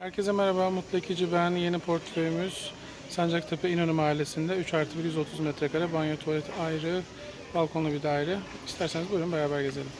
Herkese merhaba, Mutlu Ekici ben. Yeni portföyümüz Sancaktepe İnönü Mahallesi'nde 3 artı 1 130 metrekare banyo tuvalet ayrı, balkonlu bir daire. İsterseniz buyurun beraber gezelim.